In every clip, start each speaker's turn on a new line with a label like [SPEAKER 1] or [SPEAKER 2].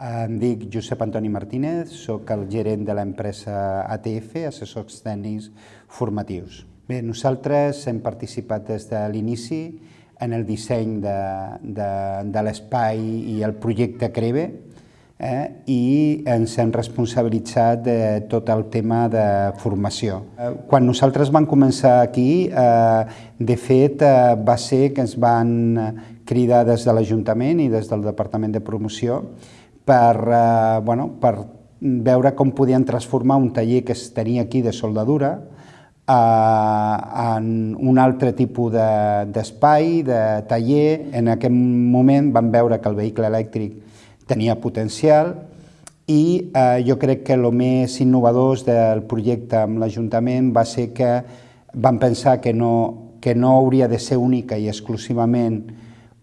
[SPEAKER 1] Em dic Josep Antoni Martínez, sóc el gerent de l'empresa ATF, Assessors Tècnics Formatius. Bé, nosaltres hem participat des de l'inici en el disseny de, de, de l'espai i el projecte CREVE eh, i ens hem responsabilitzat de tot el tema de formació. Eh, quan nosaltres vam començar aquí, eh, de fet, eh, va ser que ens van cridar des de l'Ajuntament i des del Departament de Promoció per, eh, bueno, per veure com podien transformar un taller que es tenia aquí de soldadura eh, en un altre tipus d'espai, de, de taller. En aquest moment vam veure que el vehicle elèctric tenia potencial i eh, jo crec que el més innovador del projecte amb l'Ajuntament va ser que vam pensar que no, que no hauria de ser única i exclusivament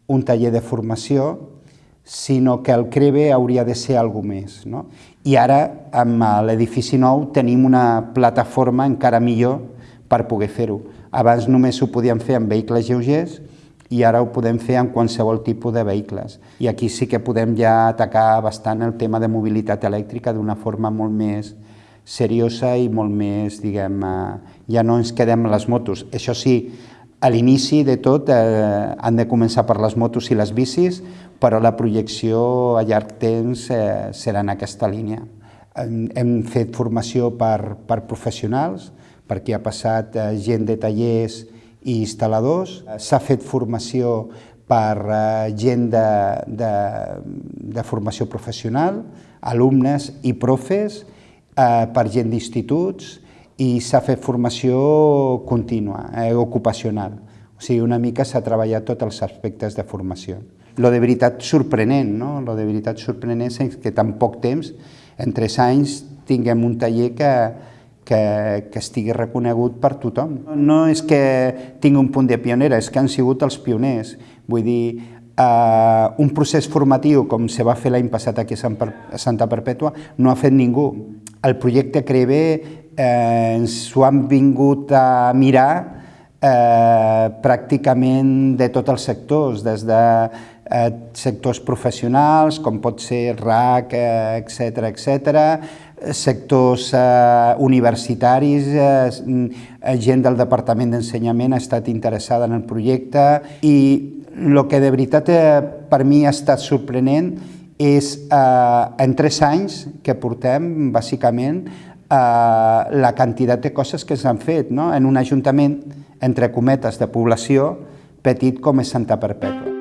[SPEAKER 1] un taller de formació, sinó que el CREVE hauria de ser alguna més. No? I ara, amb l'edifici nou, tenim una plataforma encara millor per poder fer-ho. Abans només ho podíem fer amb vehicles lleugers i ara ho podem fer amb qualsevol tipus de vehicles. I aquí sí que podem ja atacar bastant el tema de mobilitat elèctrica d'una forma molt més seriosa i molt més, diguem, eh, ja no ens quedem les motos. Això sí, a l'inici de tot eh, han de començar per les motos i les bicis, però la projecció a llarg temps eh, serà en aquesta línia. Hem, hem fet formació per, per professionals, perquè ha passat eh, gent de tallers i instal·ladors. S'ha fet formació per eh, gent de, de, de formació professional, alumnes i profes, eh, per gent d'instituts, i s'ha fet formació contínua, eh, ocupacional. O sigui, una mica s'ha treballat tots els aspectes de formació. Lo de veritat sorprenent, no? Lo de veritat sorprenent és que tan poc temps, en tres anys, tinguem un taller que, que, que estigui reconegut per tothom. No és que tingui un punt de pionera, és que han sigut els pioners. Vull dir, eh, un procés formatiu com se va fer l'any passat aquí a Santa Perpètua no ha fet ningú. El projecte CREVE eh, ens ho han vingut a mirar eh, pràcticament de tots els sectors, des de eh, sectors professionals, com pot ser RAC, etc eh, etc, sectors eh, universitaris, eh, gent del Departament d'Ensenyament ha estat interessada en el projecte i el que de veritat eh, per mi ha estat sorprenent és eh, en tres anys que portem, bàsicament, la quantitat de coses que s'han fet no? en un ajuntament, entre cometes, de població petit com és Santa Perpètua.